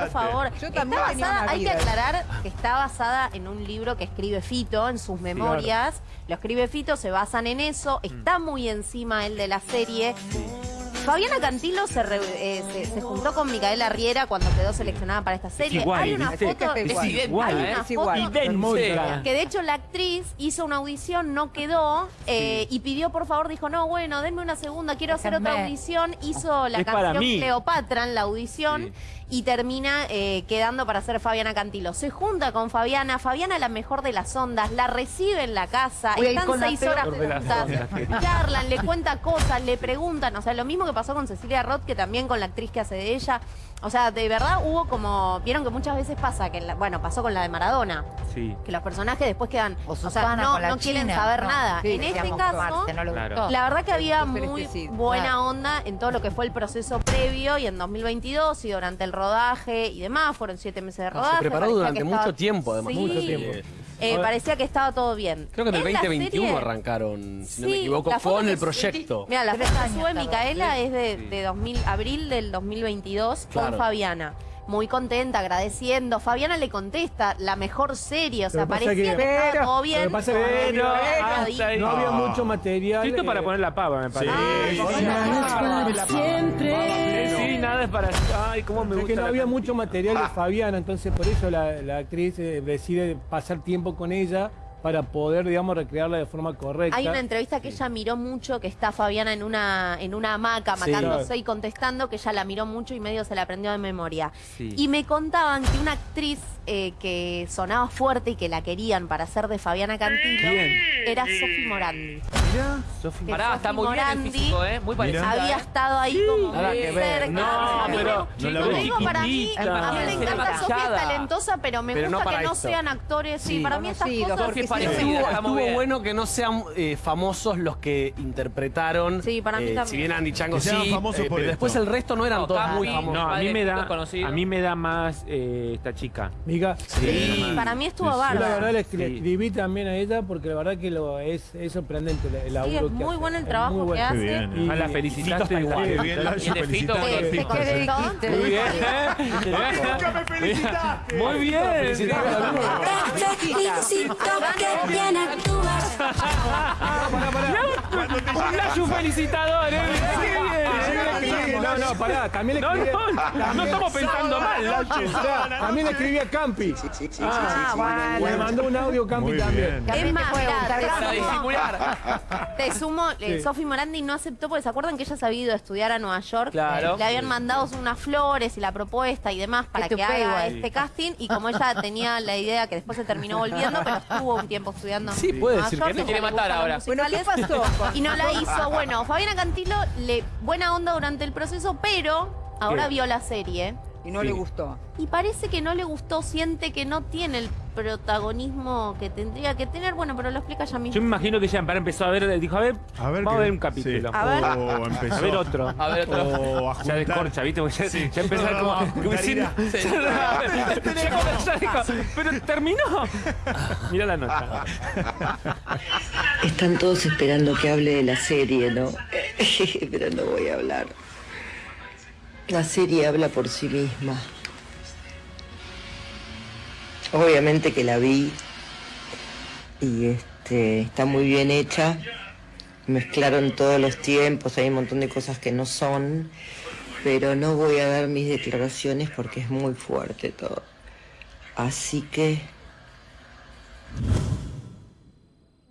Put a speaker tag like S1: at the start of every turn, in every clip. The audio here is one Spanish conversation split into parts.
S1: por favor.
S2: Yo
S1: Está basada- hay que aclarar que está basada en un libro que escribe Fito en sus memorias. Lo escribe Fito, se basan en eso. Está muy encima el de la serie. Fabiana Cantilo se, re- eh, se, se juntó con Micaela Riera cuando quedó seleccionada para esta serie.
S3: igual,
S1: hay una
S3: ¿viste?
S1: foto,
S2: Es
S4: Es idéntica,
S1: hay
S4: ¿eh?
S1: una
S2: Es igual.
S1: foto
S3: Idéntica.
S1: que de hecho la actriz hizo una audición, no quedó, eh, y pidió por favor, dijo, no, bueno, denme una segunda, quiero hacer otra audición. Hizo la canción. Cleopatra en la audición
S4: Sí.
S1: y termina eh, quedando para ser Fabiana Cantilo. Se junta con Fabiana, Fabiana la mejor de las ondas, la recibe en la casa, están seis horas juntas, charlan, le cuenta cosas, le preguntan, o sea, lo mismo que pasó con Cecilia Roth, que también con la actriz que hace de ella. O sea, de verdad hubo como, vieron que muchas veces pasa, que la- bueno, pasó con la de Maradona,
S3: Sí.
S1: que los personajes después quedan,
S2: O
S1: o, sea, no,
S2: con la
S1: no quieren
S2: China.
S1: saber
S2: No,
S1: nada.
S2: sí,
S1: en este caso,
S2: no
S3: Claro.
S1: la verdad que había
S2: Muy
S1: buena
S2: claro.
S1: onda en todo lo que fue el proceso previo y en 2022 y durante el rodaje y demás. Fueron siete meses de rodaje.
S5: Se preparó durante mucho
S1: estaba-
S5: tiempo, además.
S1: Sí.
S5: Mucho tiempo.
S1: Eh, parecía que estaba todo bien.
S5: Creo que en el
S1: la
S5: 2021
S1: serie-
S5: arrancaron, si no me equivoco, con el proyecto.
S1: Mira, la foto que sube. Micaela es de, de 2000, abril del 2022
S5: Claro.
S1: con Fabiana. Muy contenta, agradeciendo. Fabiana le contesta, la mejor serie. O sea,
S6: Lo
S1: parecía
S6: que-
S1: que, estaba
S2: Pero-
S1: todo bien.
S6: lo que pasa que-
S3: Pero,
S1: Pero-
S3: hasta ahí.
S6: No había mucho material.
S3: Esto
S6: eh,
S3: para poner la pava, me parece.
S6: Sí,
S1: nada
S6: sí.
S1: es para
S3: Eh, Sí, nada es para... Ay, cómo me
S6: Es
S3: gusta
S6: que no había mucho material de Fabiana, entonces por eso la, la actriz eh, decide pasar tiempo con ella para poder, digamos, recrearla de forma correcta.
S1: Hay una entrevista que ella miró mucho, que está Fabiana en una, en una hamaca
S5: Sí.
S1: matándose y contestando, que ella la miró mucho y medio se la aprendió de memoria.
S3: Sí.
S1: Y me contaban que una actriz eh, que sonaba fuerte y que la querían para ser de Fabiana Cantilo
S3: ¿Quién?
S1: era Sofi Morandi.
S3: Mira, Sofi.
S1: Que
S4: Pará,
S1: Sofi
S4: está muy bien el
S1: Morandi
S4: físico, ¿eh? Muy parecida,
S1: Había
S4: ¿eh?
S1: estado ahí como
S5: Nada
S1: muy
S5: que ver.
S1: cerca.
S3: No,
S1: A mí me-
S3: pero...
S6: no la
S1: Lo
S6: veo.
S1: digo para mí, a mí me
S4: la
S1: encanta Sofía, es talentosa, pero me gusta
S5: para
S1: que no sean actores. Sí, para mí estas cosas... Sí,
S5: Estuvo, bueno que no sean eh, famosos los que interpretaron.
S1: Sí, para mí
S5: eh,
S1: también.
S5: Si bien Andy Chango
S7: Que
S5: sí,
S7: famosos
S5: eh,
S7: por
S5: pero después el resto no eran
S4: No,
S5: todos muy famosos.
S3: No, a mí me da,
S4: desconocido.
S3: a mí me da más esta chica.
S6: Miga,
S1: Sí, para mí estuvo
S6: yo la
S1: bárbaro.
S6: verdad le, escribí también a ella porque la verdad que lo es, es sorprendente el,
S1: Sí, es
S6: que
S1: muy
S6: hace.
S1: bueno el trabajo
S6: muy
S1: que hace.
S7: Bien.
S6: Y-
S3: Ah, la
S6: y
S3: felicitaste igual.
S7: Qué bien, la felicitaste.
S3: Muy bien.
S7: ¡Nunca me felicitaste!
S3: Muy bien.
S8: Felicito que bien actúas.
S7: Cuando te
S3: Un
S7: llega
S3: flash un felicitador, ¿eh?
S6: No, no, pará, también le
S3: No,
S6: escribí.
S3: no, no estamos pensando mal.
S6: Pará, También le escribí a Campi.
S2: Ah,
S6: Le mandó un audio Campi
S7: Muy
S6: también.
S7: bien.
S1: Es más,
S2: te.
S4: Para
S1: sumo-
S4: disimular.
S1: Te sumo, eh,
S6: Sí.
S1: Sofi Morandi no aceptó porque se acuerdan que ella se había ido a estudiar a Nueva York.
S4: Claro.
S1: Le habían mandado unas flores y la propuesta y demás para
S2: Que
S1: haga este casting. Y como ella tenía la idea que después se terminó volviendo, pero estuvo un tiempo estudiando.
S5: Sí, puede
S1: Nueva
S5: decir
S1: York,
S5: que no.
S4: Quiere matar ahora.
S2: Bueno, ¿qué pasó?
S1: Y no la hizo. Bueno, Fabiana Cantilo, le, buena onda durante el proceso, pero ahora
S3: ¿Qué?
S1: vio la serie.
S2: Y no le gustó.
S1: Y parece que no le gustó, siente que no tiene el protagonismo que tendría que tener. Bueno, pero lo explica ya
S3: Yo
S1: mismo.
S3: me imagino que para empezó a ver, dijo, a ver,
S7: A ver
S3: vamos a ver un capítulo.
S7: sí.
S1: A ver.
S7: O empezó.
S3: A ver otro.
S4: A ver, otro.
S7: O a
S3: Ya descorcha, ¿viste? Porque ya,
S7: Sí.
S3: ya empezar
S7: No,
S3: como...
S4: Sí.
S3: Ya ya pero terminó. Mira la nota.
S9: Están todos esperando que hable de la serie, ¿no? Pero no voy a hablar. La serie habla por sí misma. Obviamente que la vi y este, está muy bien hecha. Mezclaron todos los tiempos, hay un montón de cosas que no son, pero no voy a dar mis declaraciones porque es muy fuerte todo. Así que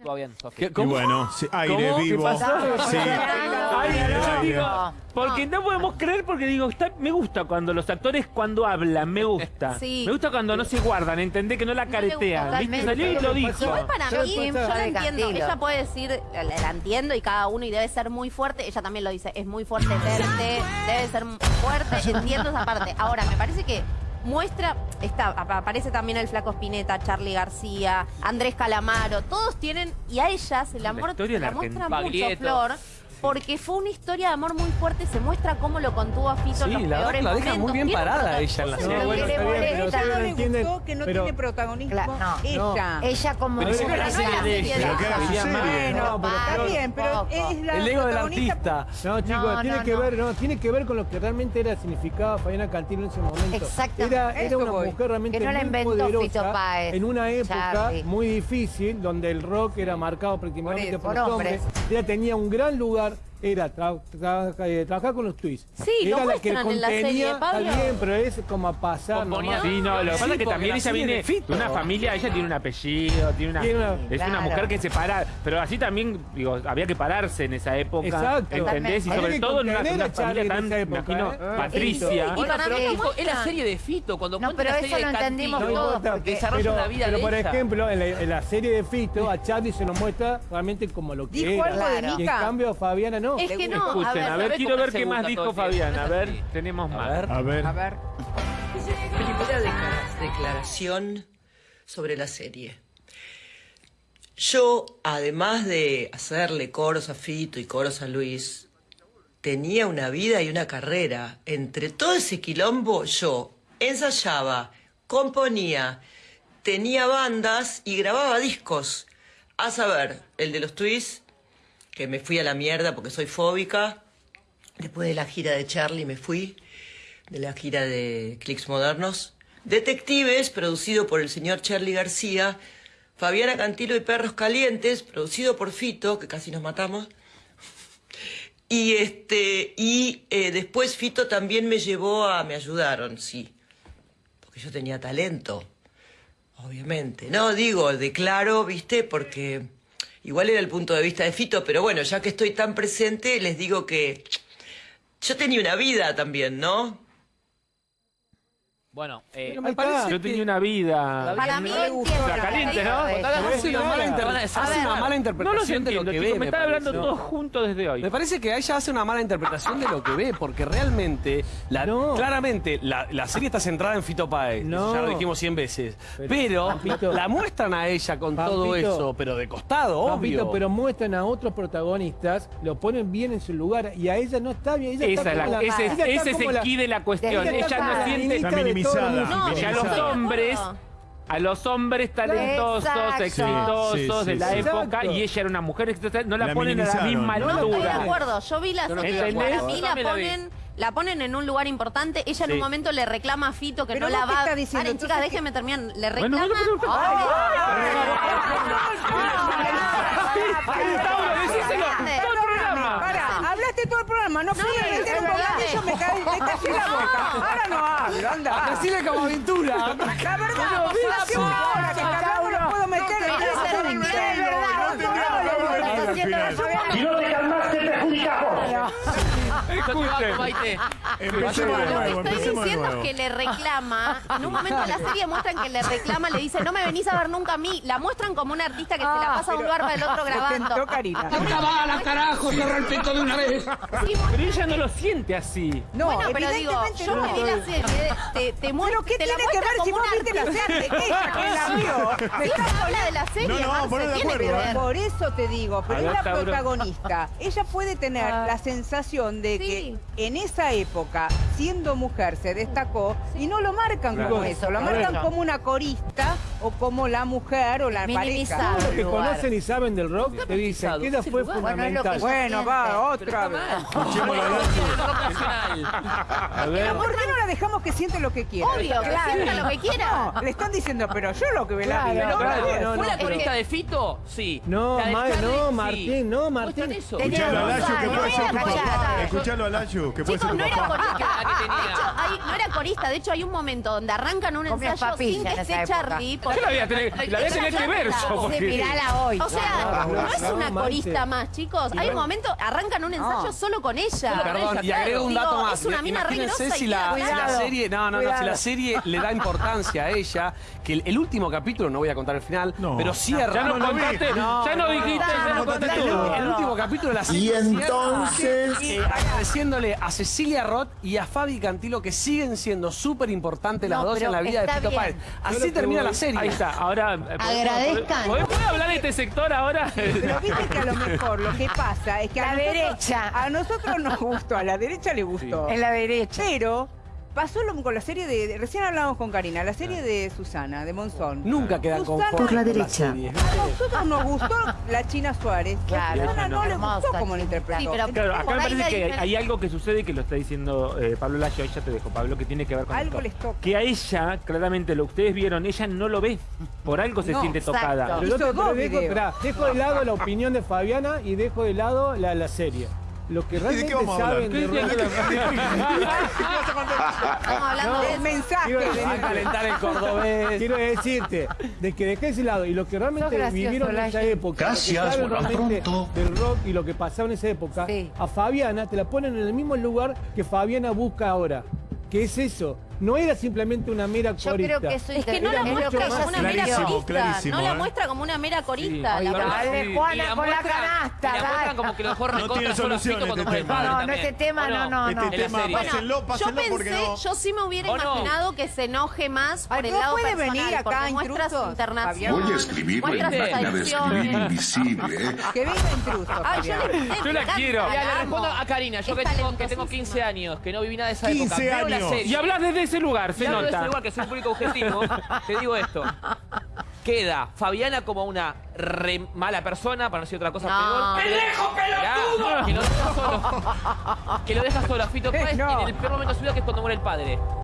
S4: Todo bien, Sofi.
S5: ¿Qué-
S7: Y
S5: ¿Cómo?
S7: bueno, sí, aire
S3: ¿Cómo? ¿Qué
S7: vivo.
S3: pasó?
S7: Sí.
S3: Yo digo,
S2: No.
S3: porque no podemos creer porque digo, está- me gusta cuando los actores cuando hablan, me gusta.
S1: Sí.
S3: Me gusta cuando no se guardan, entendé que no la
S1: No le gusta
S3: caretean. Salió y lo dijo.
S1: Igual para
S2: Yo
S1: mí, yo la entiendo.
S2: Cantilo.
S1: Ella puede decir, la, la entiendo y cada uno y debe ser muy fuerte. Ella también lo dice, es muy fuerte verte, debe ser fuerte, entiendo esa parte. Ahora, me parece que muestra, está, ap- aparece también el Flaco Spinetta, Charlie García, Andrés Calamaro, todos tienen, y a ella se la,
S3: La
S1: la muestra mucho. Flor. Porque fue una historia de amor muy fuerte, se muestra cómo lo contuvo a Fito en
S5: Sí,
S1: los
S5: la verdad
S1: peores
S5: que la deja muy bien parada ella en la
S6: serie.
S1: que
S6: bueno,
S1: le
S6: está bien,
S1: molesta.
S6: pero
S2: Ella no
S6: entienden,
S2: gustó que no
S6: pero-
S2: tiene protagonismo.
S10: No,
S2: ella.
S10: Ella como
S5: Pero la
S1: no
S5: serie
S1: la
S5: de ella.
S7: Pero que era su serie.
S2: Bueno,
S6: No, pero
S2: está bien, pero
S1: Poco.
S2: es la
S5: El ego del
S2: protagonista.
S5: artista.
S6: No, chicos,
S10: No,
S6: tiene
S10: no,
S6: que ver, no, tiene que ver con lo que realmente era significaba Fabiana Cantilo en ese momento.
S10: Exactamente.
S6: Era, una
S2: voy.
S6: mujer realmente
S10: Que no la
S6: muy
S10: inventó
S6: poderosa
S10: Fito Páez,
S6: en una época
S10: Charlie.
S6: muy difícil donde el rock era marcado prácticamente
S2: Por
S6: por, hombres. Ella tenía un gran lugar lugar era tra- tra- eh, trabajar con los twists.
S1: Sí, lo
S6: era la que
S1: en la serie,
S6: contenía,
S1: Pablo.
S6: está bien, pero es como a pasar.
S3: Sí, no, lo que
S5: Sí,
S3: pasa es que también
S5: la
S3: ella viene
S5: de
S3: una familia, ella tiene un apellido, tiene una,
S6: Tiene una-
S3: es una mujer que se para, pero así también, digo, había que pararse en esa época,
S6: Exacto.
S3: ¿entendés? Y sobre
S6: que
S3: todo en una, una familia
S6: en
S3: tan,
S6: época,
S3: me imagino,
S6: ¿eh?
S3: patricia.
S1: Y
S4: Bueno,
S1: para
S4: pero
S1: mí
S4: dijo,
S1: muestra-
S4: es la serie de Fito, cuando
S10: No,
S4: cuenta
S10: pero
S4: la
S10: eso
S4: serie
S10: lo
S4: de
S10: entendimos todos, porque-
S4: desarrolla
S6: pero,
S4: la vida
S6: pero por ejemplo, en la, serie de Fito, a Charlie se nos muestra realmente como lo que
S2: Dijo
S6: era.
S2: algo de
S10: Claro.
S6: Y en cambio, Fabiana no.
S1: Es que no, a
S3: Escuchen,
S1: ver,
S3: a ver,
S4: ¿sabés
S3: quiero ver qué más dijo? Fabiana, a ver, tenemos
S5: A
S3: más.
S5: ver.
S7: A ver.
S2: A ver.
S9: Primera declara- declaración sobre la serie. Yo, además de hacerle coros a Fito y coros a Luis, tenía una vida y una carrera. Entre todo ese quilombo, yo ensayaba, componía, tenía bandas y grababa discos. A saber, el de los twists, que me fui a la mierda porque soy fóbica. Después de la gira de Charlie me fui, de la gira de Clicks Modernos. Detectives, producido por el señor Charlie García. Fabiana Cantilo y Perros Calientes, producido por Fito, que casi nos matamos. Y este y eh, después Fito también me llevó a me ayudaron, sí. Porque yo tenía talento. Obviamente. No, digo, declaro, ¿viste? Porque igual era el punto de vista de Fito, pero bueno, ya que estoy tan presente, les digo que yo tenía una vida también, ¿no?
S4: Bueno, eh,
S5: Pero me parece
S3: Yo tenía una vida.
S1: Para mí
S2: No
S3: La
S1: que
S3: caliente, ¿no?
S5: Hace una mala,
S4: a
S5: hace una mala
S3: No
S5: interpretación de lo que ve.
S3: me están
S5: parece,
S3: hablando
S5: ¿no?
S3: todos juntos desde hoy.
S5: Me parece que ella hace una mala interpretación de lo que ve, porque realmente, la,
S6: No.
S5: claramente, la, la serie está centrada en Fito Páez.
S6: No.
S5: Ya lo dijimos 100 veces.
S6: Pero,
S5: Pero,
S6: Pampito.
S5: la muestran a ella con
S6: Pampito.
S5: todo eso, pero de costado,
S6: Papito,
S5: obvio.
S6: pero muestran a otros protagonistas, lo ponen bien en su lugar y a ella no está bien. Ella
S3: Esa
S6: está
S3: es la-
S6: como
S3: ese,
S6: ella está
S3: ese es el
S6: la-
S3: key de la cuestión.
S6: ella
S3: no
S6: la
S3: siente
S7: Está
S6: música.
S1: No,
S3: que a los hombres, a los hombres talentosos,
S10: Exacto.
S3: exitosos
S7: Sí, sí,
S3: de la
S6: sí.
S3: época,
S6: Exacto.
S3: y ella era una mujer exitosa, no la,
S7: La
S3: ponen a la misma
S7: No,
S1: No, estoy de
S3: altura.
S1: acuerdo. Yo vi la
S3: estoy de
S1: para mí la ponen, la ponen en un lugar importante. Ella en un
S2: Sí.
S1: momento le reclama a Fito que
S2: Pero
S1: no la va.
S2: estás diciendo,
S1: Paren, chicas, déjenme terminar. Le reclama.
S3: bueno. Todo el programa,
S2: no fui a
S1: es
S2: meter un
S1: verdad.
S2: bocadillo, me caí, me callé la boca. Ahora no hablo, anda.
S5: Decile como aventura.
S2: La verdad, vos hace una hora que cada uno lo puedo meter en
S1: Pero
S2: esa
S1: es
S2: serie.
S7: Si no te calmaste, perjudicamos.
S3: Escuchen.
S7: Empecemos de
S1: Lo que
S7: nuevo,
S1: estoy
S7: empecemos de
S1: diciendo es
S7: nuevo.
S1: que le reclama. En un momento de la serie muestran que le reclama, le dice, no me venís a ver nunca a mí. La muestran como una artista que se la pasa de un lugar para el otro grabando.
S2: Karina.
S1: bala, carajo! ¡Cierra el pito de una vez!
S3: Pero ella no lo siente así.
S2: No,
S1: bueno, pero digo,
S2: evidentemente
S1: yo
S2: no.
S1: me vi la serie, te, te muestro,
S2: ¿Pero qué
S1: te la
S2: tiene que ver si
S1: como
S2: vos
S1: una
S2: viste la
S1: artista.
S2: serie? Ella que la vio. Me
S1: habla de la serie,
S7: No, no,
S1: Marce,
S7: de
S1: tiene que
S7: acuerdo,
S1: ver.
S2: Por eso te digo, pero es la
S3: Tauro.
S2: protagonista. Ella puede tener la sensación de
S1: Sí.
S2: que en esa época, siendo mujer, se destacó y no lo marcan
S3: Claro.
S2: como eso, lo marcan como una corista o como la mujer o la pareja.
S6: Los que conocen y saben del rock te dicen que ella fue fundamental.
S2: Bueno, va, otra vez.
S3: Ver.
S2: ¿Por qué no la dejamos que siente lo que quiera?
S1: Obvio, que sienta lo que quiera.
S2: No, le están diciendo, pero yo lo que ve la vida.
S4: ¿Fue la
S6: pero-
S4: corista de Fito? Sí.
S6: No, no. Martín, no, Martín.
S7: Escuchalo a Lacho, que puede ser tu papá. Escuchalo a Lacho, que puede ser tu
S1: no era
S7: papá.
S1: corista. De hecho, hay- no era corista. De hecho, hay un momento donde arrancan un ensayo sin que esté. Charlie.
S3: Yo la voy a tener, la voy a tener que ver yo.
S10: Sí,
S3: porque-
S10: mirala hoy.
S1: O sea,
S6: Claro,
S1: no es
S6: no,
S1: una corista más, chicos. Hay un momento, arrancan un ensayo
S2: No.
S1: solo con ella.
S5: Perdón, y agrego un dato
S1: Digo,
S5: más.
S1: Es una mina re
S5: Imagínense
S1: grosa y
S5: si la,
S1: queda
S5: si la
S1: claro.
S5: serie, no, no, no, si la serie le da importancia a ella, que el, el último capítulo, no voy a contar el final,
S7: No.
S5: pero cierra.
S3: Ya no contaste, ya no dijiste, ya no contaste
S5: El,
S3: todo.
S5: el último capítulo de la serie.
S7: Y
S5: cierra,
S7: entonces...
S5: eh, agradeciéndole a Cecilia Roth y a Fabi Cantilo que siguen siendo súper importantes las
S10: No,
S5: dos en la vida de
S10: está bien.
S5: Páez. Así termina la serie.
S3: Ahí está, ahora... eh, ¿podemos-
S10: Agradezcan.
S3: ¿Podemos ¿puede hablar de este sector ahora?
S2: Pero viste que a lo mejor lo que pasa es que
S10: La
S2: a nosotros,
S10: derecha.
S2: a nosotros nos gustó, a la derecha le gustó.
S10: En la derecha.
S2: Pero pasó lo, con la serie de, de- Recién hablábamos con Karina, la serie de Susana, de Monzón.
S5: Nunca quedan
S2: Susana-
S5: conformes
S2: Por la
S10: derecha.
S5: serie.
S2: A nosotros nos gustó la China Suárez.
S10: Claro.
S2: A Susana no le gustó como lo interpretó.
S1: Sí, pero-
S3: Claro, acá me parece que hay algo que sucede que lo está diciendo eh, Pablo Layo, ahí ya te dejo, Pablo, que tiene que ver con
S2: Algo
S3: esto.
S2: les toca.
S3: Que a ella, claramente, lo que ustedes vieron, ella no lo ve. Por algo se
S2: No,
S3: siente
S1: exacto.
S3: tocada.
S6: Pero, pero dejo, esperá, dejo de lado la opinión de Fabiana y dejo de lado la, la serie. Lo que
S7: de
S6: realmente
S7: qué vamos a hablar?
S6: saben de
S3: ¿Qué
S6: rock-
S1: Estamos hablando de
S2: El mensaje.
S6: Quiero
S2: de-
S6: decir-
S5: a calentar el cordobés.
S6: Quiero decirte, de que dejé ese lado y lo que realmente
S10: gracioso,
S6: vivieron en esa época,
S7: Gracias, pronto.
S6: del rock y lo que pasaba en esa época,
S10: Sí.
S6: a Fabiana te la ponen en el mismo lugar que Fabiana busca ahora. ¿Qué es eso? No era simplemente una mera
S10: Yo
S6: corista.
S10: creo que eso
S1: Es que no la
S10: lo
S1: muestra como una mera corista.
S7: clarísimo,
S1: no la
S7: ¿eh?
S1: muestra como una mera corista.
S10: Dale, Juana, con la canasta,
S4: la como que lo dejó recontra
S7: tiene solución
S4: cuando
S7: este tema.
S10: No, no, este tema
S4: ¿O
S10: no, no,
S7: Este
S10: no.
S4: En la
S7: tema,
S4: serie.
S7: pasa- Pásenlo,
S1: yo
S7: pásenlo
S1: pensé,
S7: porque no-
S1: yo sí me hubiera
S4: ¿O no?
S1: imaginado que se enoje más por
S2: Ay,
S1: el
S2: ¿no
S1: lado
S2: puede
S1: personal,
S2: venir acá,
S1: porque muestra su
S2: intrusos,
S1: internación,
S2: Fabián?
S11: Voy a escribirlo en máquina de escribir invisible, ¿eh?
S2: Que venga intruso.
S1: Ay, yo,
S3: Yo la quiero.
S4: le respondo a Karina, yo que tengo, que tengo 15
S1: talentosísima.
S4: años, que no viví nada de esa
S7: 15
S4: época. Veo la
S7: años.
S4: serie.
S3: Y hablas desde ese lugar, se nota.
S4: ese lugar que soy un público objetivo, te digo esto. Queda Fabiana como una re mala persona, para no decir otra cosa
S1: No.
S4: peor. ¡Pendejo, pelotudo! Que lo deja solo. Que lo deja solo a Fito Páez
S2: No.
S4: en el peor momento de su vida, que es cuando muere el padre.